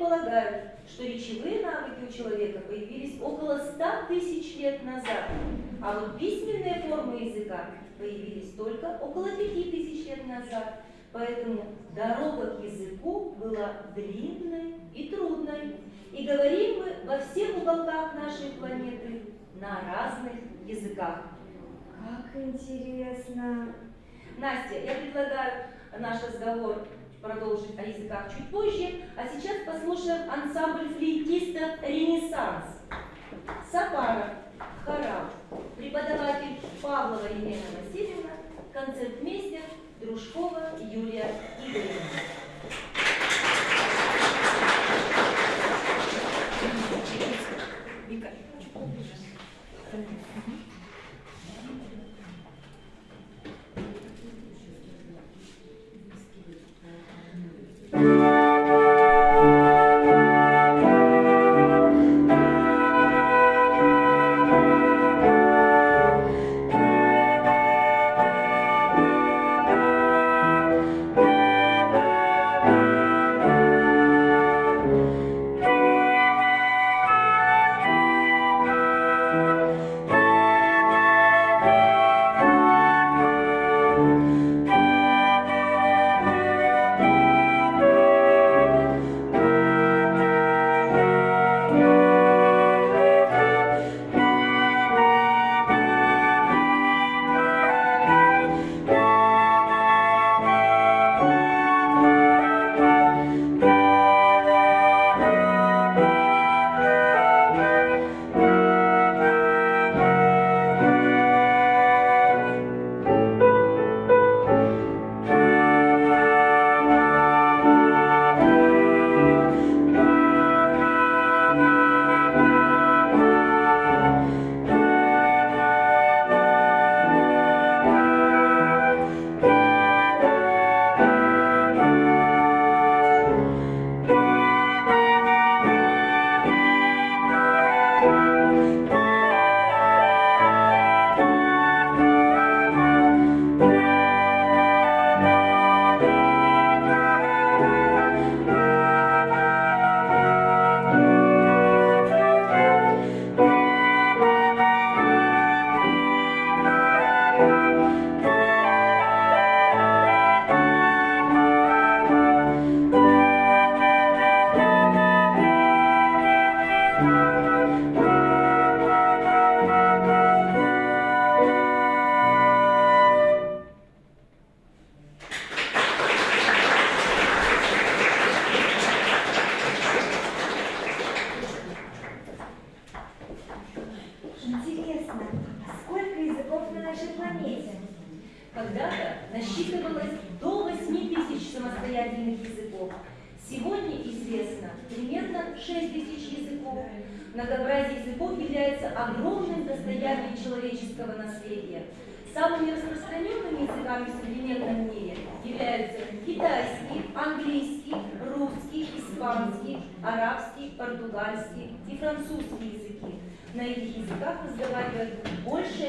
предполагают, что речевые навыки у человека появились около 100 тысяч лет назад, а вот письменные формы языка появились только около 5 тысяч лет назад. Поэтому дорога к языку была длинной и трудной. И говорим мы во всех уголках нашей планеты на разных языках. Как интересно. Настя, я предлагаю наш разговор продолжить о языках чуть позже, а сейчас послушаем ансамбль флейтистов «Ренессанс». Сапара, хорал, преподаватель Павлова Елена Васильевна, концертмейстер Дружкова Юлия Игоревна. Вика. Интересно,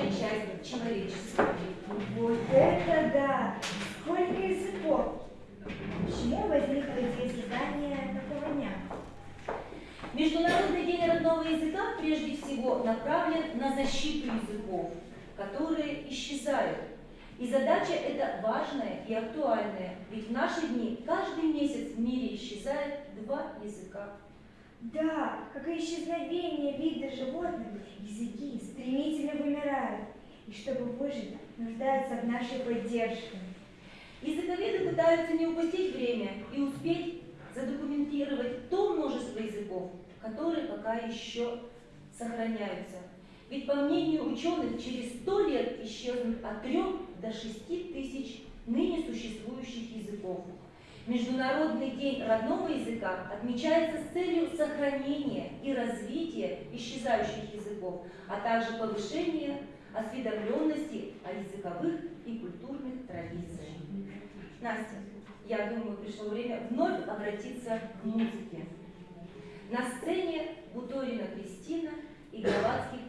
большая часть человечества. Вот это да! Сколько языков! Почему возникла идея создания такого дня? Международный день родного языка прежде всего направлен на защиту языков, которые исчезают. И задача эта важная и актуальная, ведь в наши дни каждый месяц в мире исчезает два языка. Да, как и исчезновение вида животных, языки стремительно вымирают. И чтобы выжить, нуждаются в нашей поддержке. Языковеды пытаются не упустить время и успеть задокументировать то множество языков, которые пока еще сохраняются. Ведь по мнению ученых, через сто лет исчезнут от 3 до 6 тысяч ныне существующих языков. Международный день родного языка отмечается с целью сохранения и развития исчезающих языков, а также повышения осведомленности о языковых и культурных традициях. Настя, я думаю, пришло время вновь обратиться к музыке. На сцене Буторина Кристина и Головацких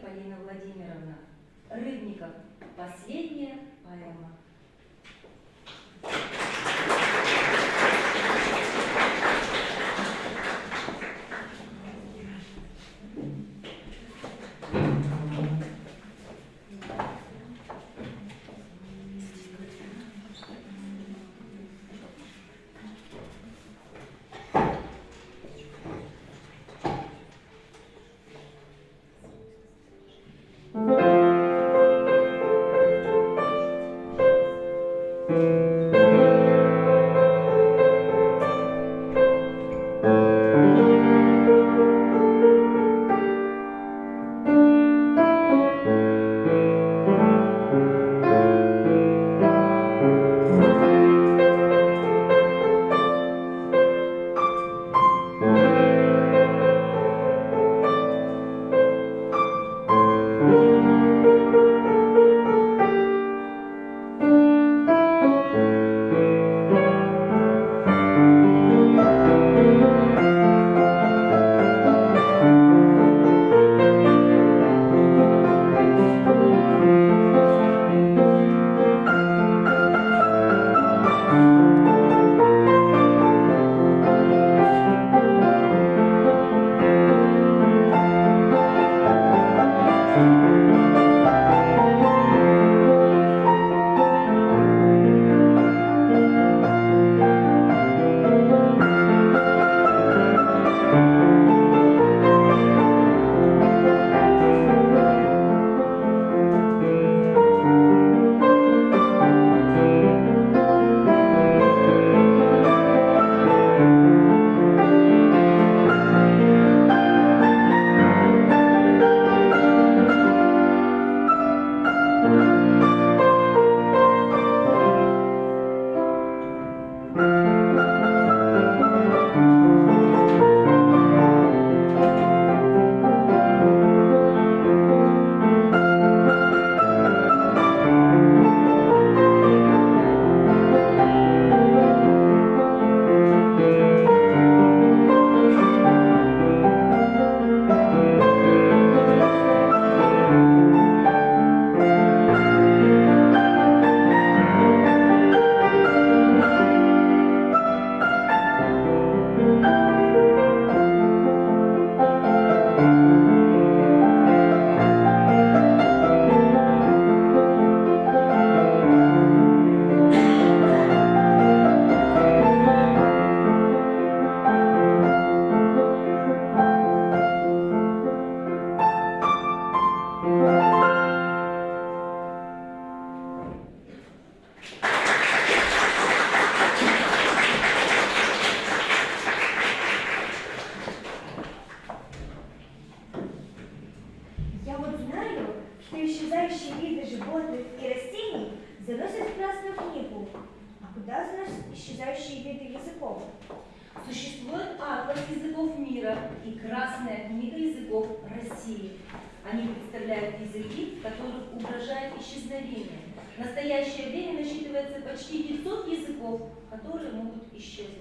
500 языков, которые могут исчезнуть.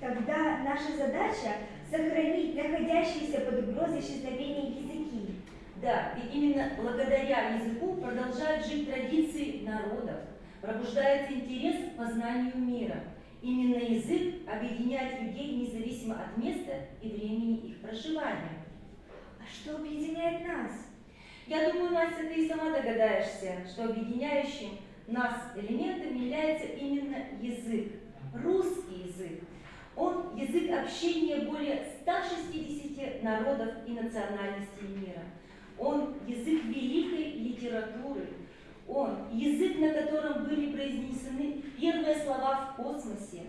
Тогда наша задача сохранить находящиеся под угрозой исчезновения языки. Да, ведь именно благодаря языку продолжают жить традиции народов, пробуждается интерес к познанию мира. Именно язык объединяет людей независимо от места и времени их проживания. А что объединяет нас? Я думаю, Настя, ты и сама догадаешься, что объединяющим нас элементом является именно язык, русский язык. Он язык общения более 160 народов и национальностей мира. Он язык великой литературы. Он язык, на котором были произнесены первые слова в космосе.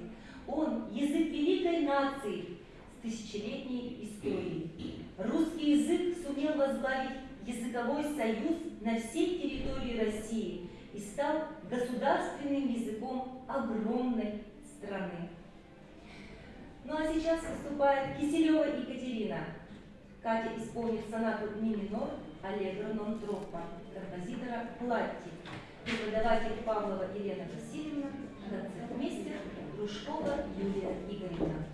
Он язык великой нации с тысячелетней историей. Русский язык сумел возглавить языковой союз на всей территории России и стал государственным языком огромной страны. Ну а сейчас выступает Киселева Екатерина. Катя исполнит сонату ми минор Аллегро нон троппа композитора Платти. Преподаватель Павлова Елена Васильевна, концертмейстер Дружкова Юлия Игоревна.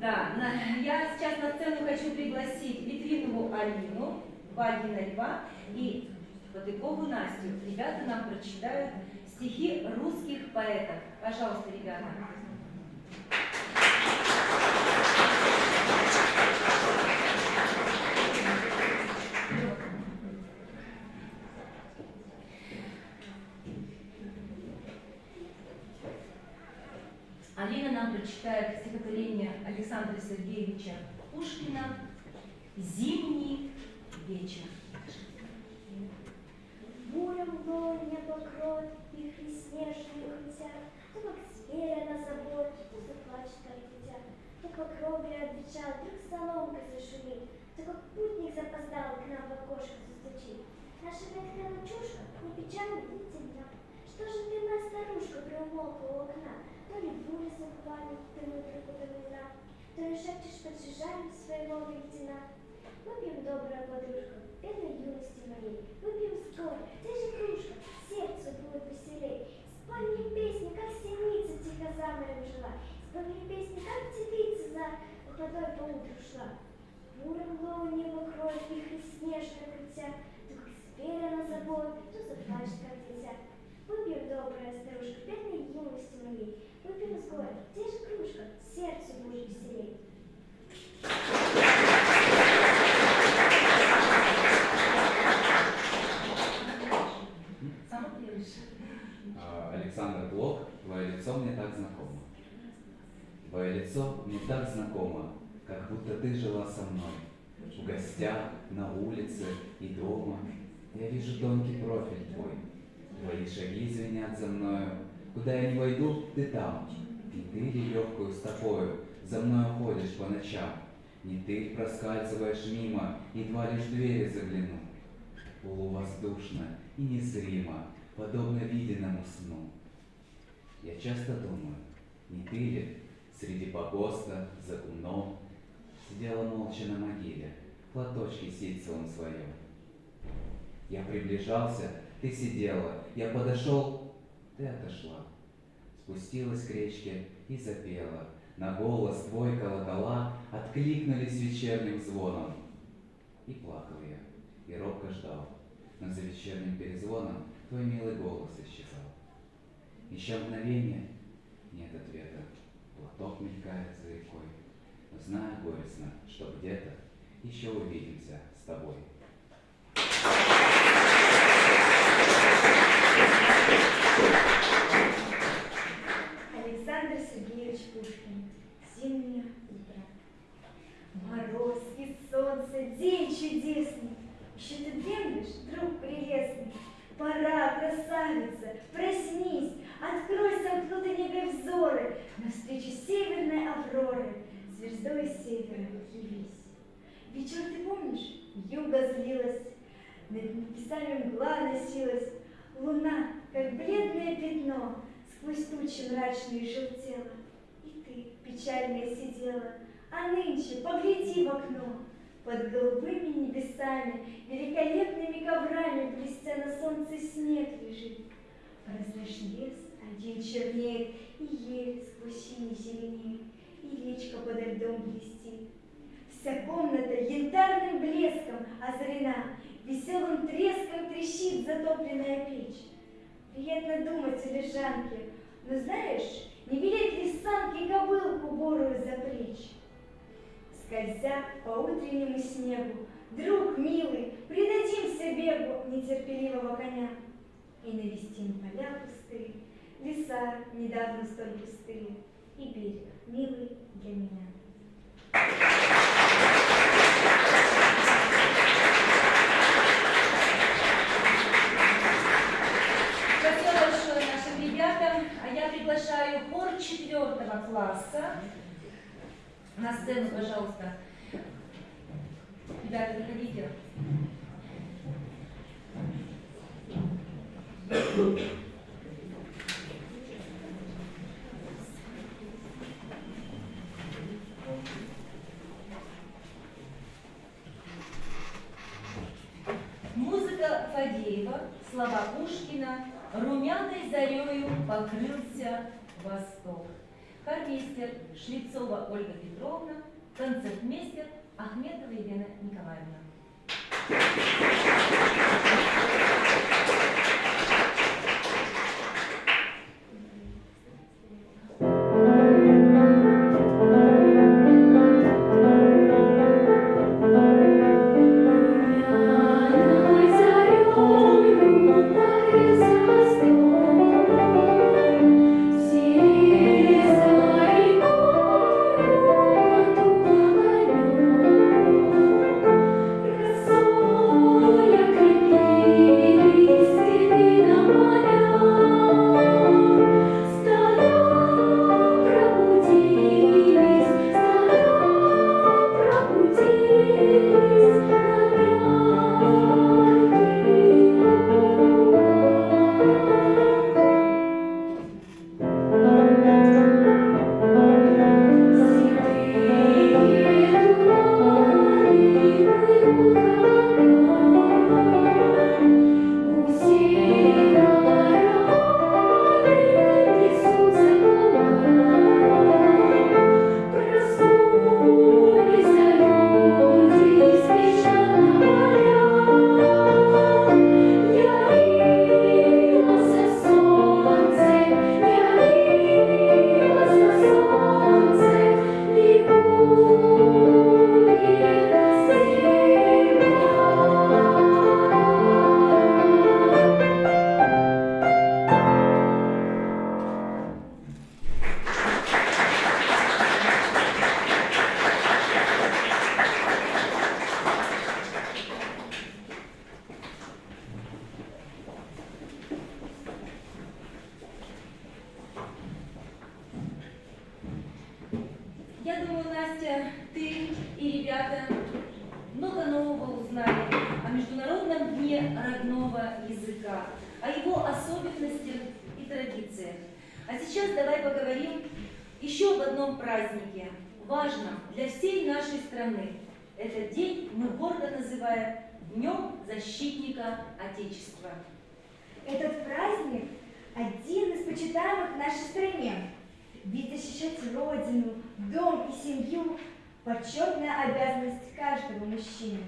Да, на- я сейчас на сцену хочу пригласить Литвинову Алину, Вагина Льва и Потыкову Настю. Ребята нам прочитают стихи русских поэтов. Пожалуйста, ребята. Сергеевича Пушкина «Зимний вечер». Буря мглой не покроет, вихри снежные летят, То как зверя на забор, то заплачет, как дитя, То по кровле отвечал, вдруг соломкой зашумит, То как путник запоздал к нам в окошко застучит. Наша ветхая лачушка не печально не темна. Что же ты, моя старушка, приумолкла у окна? То ли буря за губами, то ли вдруг вина. то и шепчешь под чужами своего лейтена. Выпьем, добрая подружка, бедной юности моей, выпьем скоро, где же кружка, сердцу будет веселей. Спой песни, как синица тихо за морем жила, спой песни, как птица за водой по утру шла. Бурым главу небо кроет, вихрь снежно крутя, дух зверя на забой, то заплачет, как дитя. Выпьем, добрая старушка, бедной юности моей, выпьем с горя, где же кружка, сердцу будет веселей. Сама пьешь. А, Александр Блок, твое лицо мне так знакомо. Твое лицо мне так знакомо, как будто ты жила со мной. В гостях, на улице и дома. Я вижу тонкий профиль твой. Твои шаги звенят за мною. Куда я не войду, ты там. И ты легкую стопою за мною ходишь по ночам. Не ты проскальзываешь мимо, едва лишь двери загляну. Полувоздушно и незримо, подобно виденному сну. Я часто думаю, не ты ли среди погоста за гумном сидела молча на могиле, в платочке ситцевом своем. Я приближался, ты сидела, я подошел, ты отошла. Спустилась к речке и запела. На голос твой колокола откликнулись вечерним звоном. И плакал я, и робко ждал. Но за вечерним перезвоном твой милый голос исчезал. Еще мгновение, нет ответа. Платок мелькает за рекой. Но знаю горестно, что где-то еще увидимся с тобой. Александр Сергеевич Пушкин. Зимнее утро. Мороз и солнце, день чудесный. Еще ты дремлешь, друг прелестный. Пора, красавица, проснись, открой сомкнутые небо взоры навстречу северной авроры, звездой севера явись. Вечер ты помнишь? Юга злилась, над небесами мгла носилась, луна, как бледное пятно, сквозь тучи мрачные желтела. И ты, печальная, сидела, а нынче погляди в окно, под голубыми небесами, великолепными коврами, блестя на солнце снег лежит. Порослешь лес, один чернеет, и ель сквозь синий зеленеет, и речка подо льдом блестит. Вся комната янтарным блеском озарена, веселым треском трещит затопленная печь. Приятно думать о лежанке, но знаешь, не велеть ли санки кобылку борую запречь? Скользя по утреннему снегу, друг милый, предадимся бегу нетерпеливого коня и навестим поля пустые, леса недавно столь густые и берег милый для меня. Спасибо большое нашим ребятам. А я приглашаю хор четвертого класса. На сцену, пожалуйста. Ребята, заходите. Музыка Фадеева, слова Пушкина, румяной зарею покрылся восток. Хормейстер Шлицова Ольга Петровна, концертмейстер Ахметова Елена Николаевна. Родного языка, о его особенностях и традициях. А сейчас давай поговорим еще об одном празднике, важном для всей нашей страны. Этот день мы гордо называем Днем защитника Отечества. Этот праздник один из почитаемых в нашей стране. Ведь защищать родину, дом и семью – почетная обязанность каждого мужчины.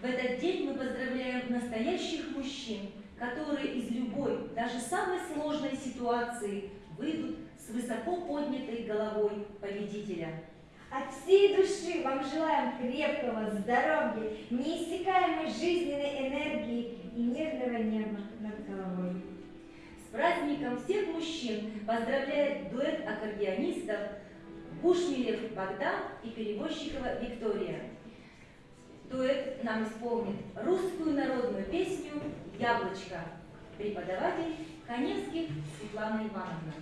В этот день мы поздравляем настоящих мужчин, которые из любой, даже самой сложной ситуации выйдут с высоко поднятой головой победителя. От всей души вам желаем крепкого здоровья, неиссякаемой жизненной энергии и мирного неба над головой. С праздником всех мужчин поздравляет дуэт аккордеонистов Бушмилев Богдан и Перевозчикова Виктория. Дуэт нам исполнит русскую народную песню «Яблочко». Преподаватель Коневских Светлана Ивановна.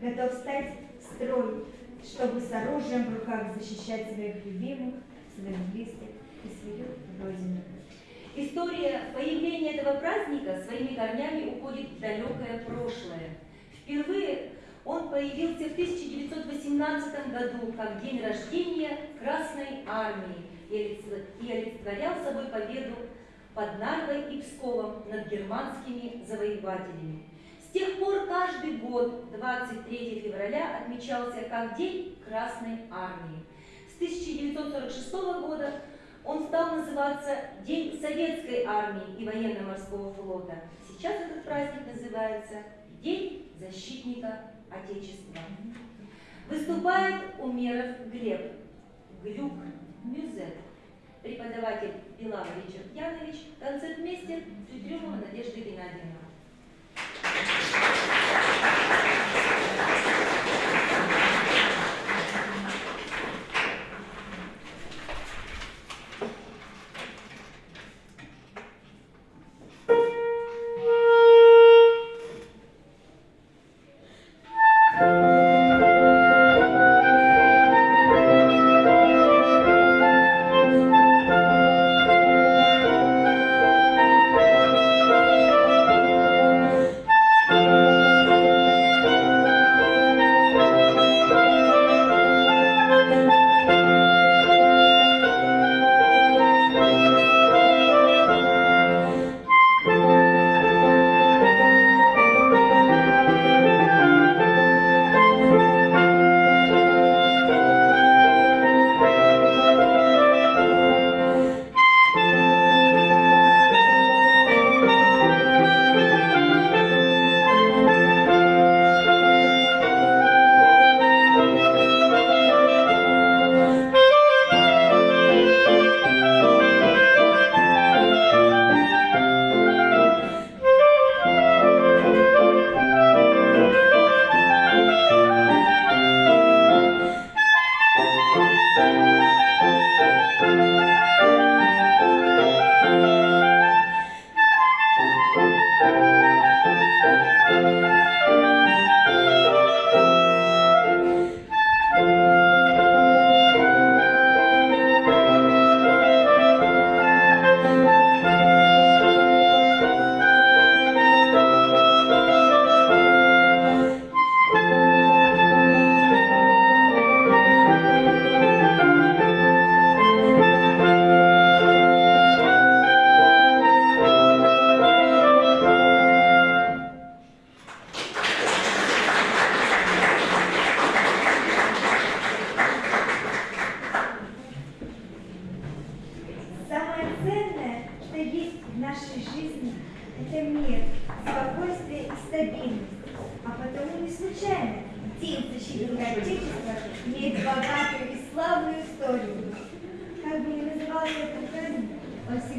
Готов стать в строй, чтобы с оружием в руках защищать своих любимых, своих близких и свою родину. История появления этого праздника своими корнями уходит в далекое прошлое. Впервые он появился в 1918 году как день рождения Красной Армии и олицетворял собой победу под Нарвой и Псковом над германскими завоевателями. С тех пор каждый год 23 февраля отмечался как День Красной Армии. С 1946 года он стал называться День Советской Армии и Военно-Морского флота. Сейчас этот праздник называется День Защитника Отечества. Выступает Умеров Глеб, Глюк, Мюзет, преподаватель Белава Ричард Янович, концертмейстер Цветрюмова Надежда Геннадьевна.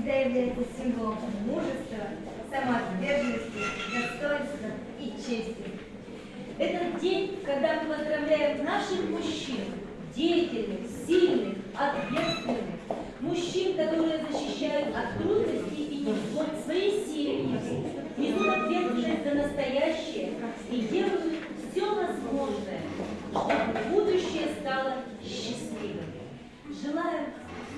Всегда является символом мужества, самоотверженности, достоинства и чести. Этот день, когда мы поздравляем наших мужчин, деятельных, сильных, ответственных, мужчин, которые защищают от трудностей и невзгод свои семьи, несут ответственность за настоящее и делают все возможное, чтобы будущее стало счастливым. Желаю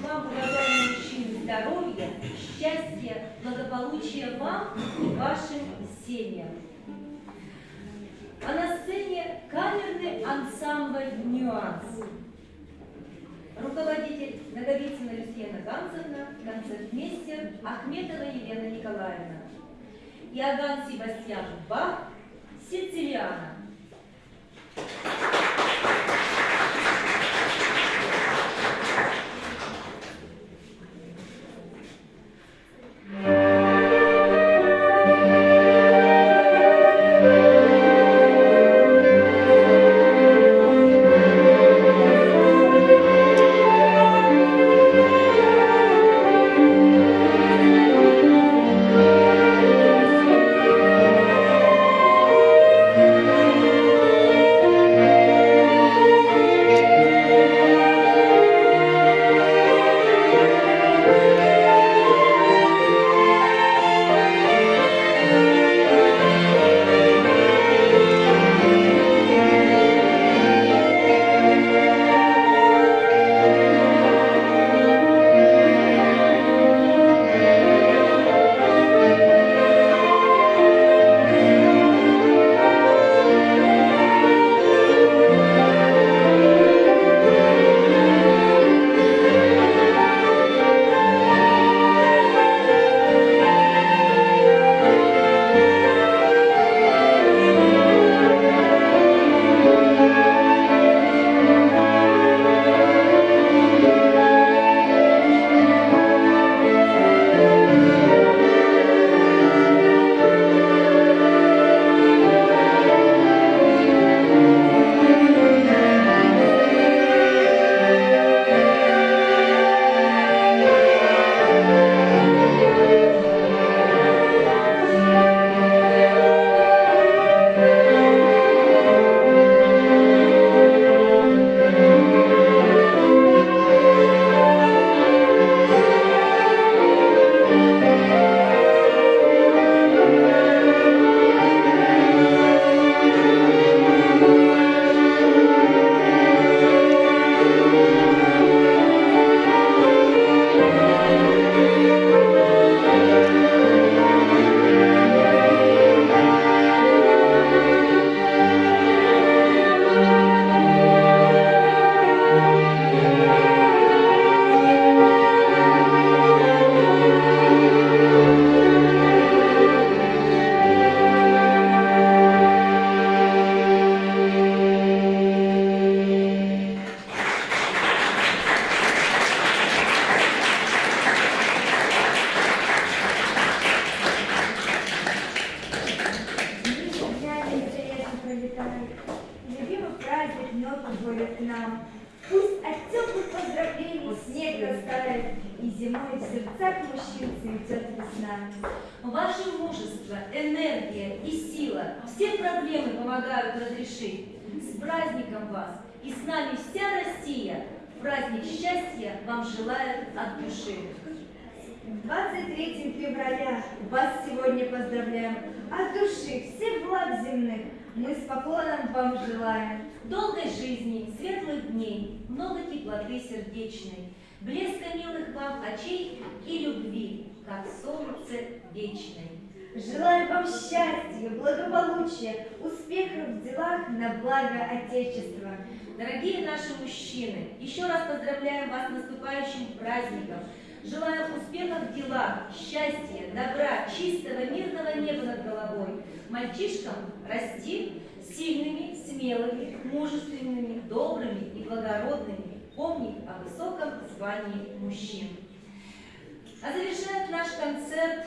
вам, уважаемые мужчины, здоровья, счастья, благополучия вам и вашим семьям. А на сцене камерный ансамбль «Нюанс». Руководитель Наговицына Люсьена Ганцевна, концертмейстер Ахметова Елена Николаевна. Иоганн Себастьян Бах, Сицилиана. Днями пролетает, любимый праздник приходит к нам. Пусть от теплых поздравлений снег растает, и зимой в сердцах мужчин цветет весна. Ваше мужество, энергия и сила все проблемы помогают разрешить. С праздником вас! И с нами вся Россия! Праздник счастья вам желает от души. 23 февраля вас сегодня поздравляем. От души всех благ земных мы с поклоном вам желаем. Долгой жизни, светлых дней, много теплоты сердечной, блеска милых вам очей и любви, как солнце вечной. Желаем вам счастья, благополучия, успехов в делах на благо Отечества. Дорогие наши мужчины, еще раз поздравляем вас с наступающим праздником. Желаю успехов в делах, счастья, добра, чистого, мирного неба над головой. Мальчишкам расти сильными, смелыми, мужественными, добрыми и благородными. Помнить о высоком звании мужчин. А завершает наш концерт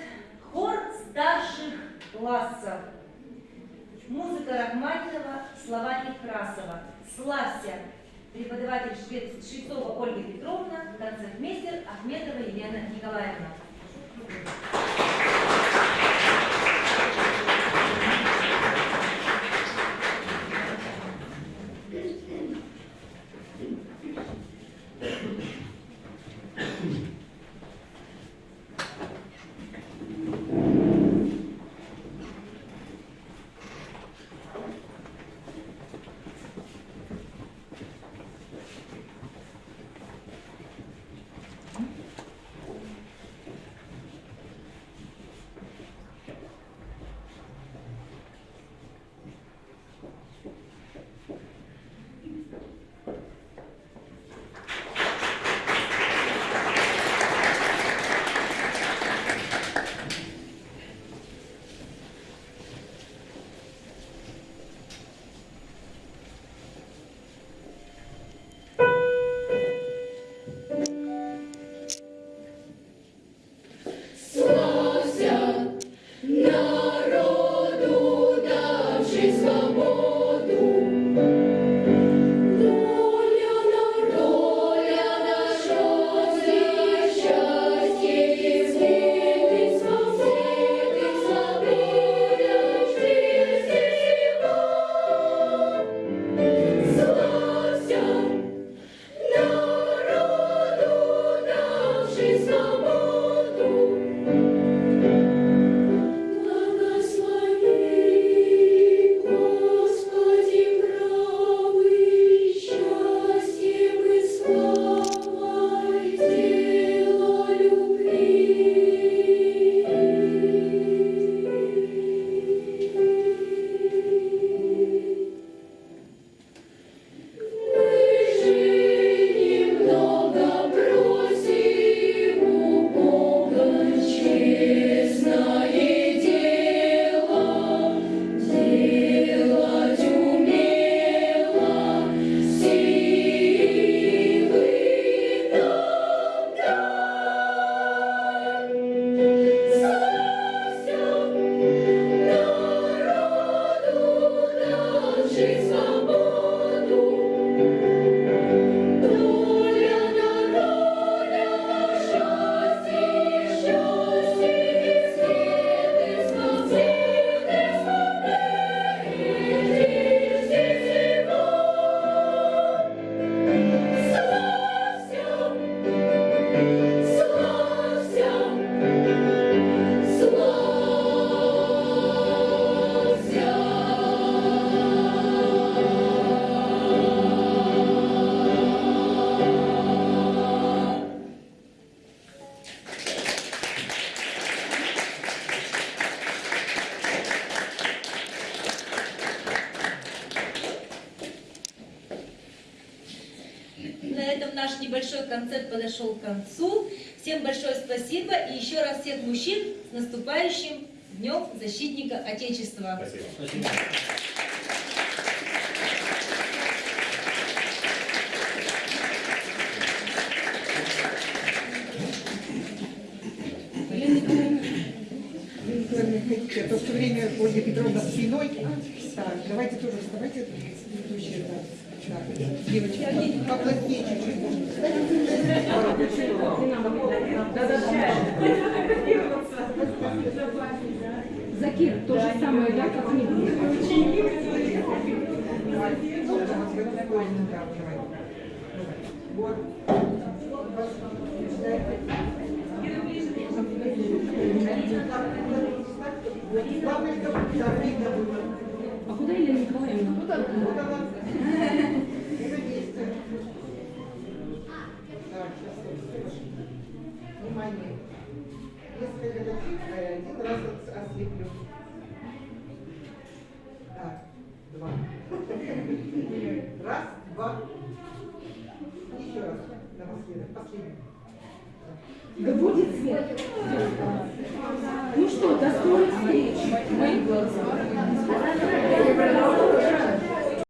хор старших классов. Музыка Рахманинова, слова Некрасова. «Славься, преподаватель Швецова Ольга Петровна, концертмейстер Ахметова Елена Николаевна. подошел к концу. Всем большое спасибо и еще раз всех мужчин с наступающим Днем Защитника Отечества. Спасибо. спасибо. время Ольга Петровна спиной. Так, давайте тоже вставайте, предыдущий раз. Закир, то же самое, да, как мы. А куда Елена 歌うんですか?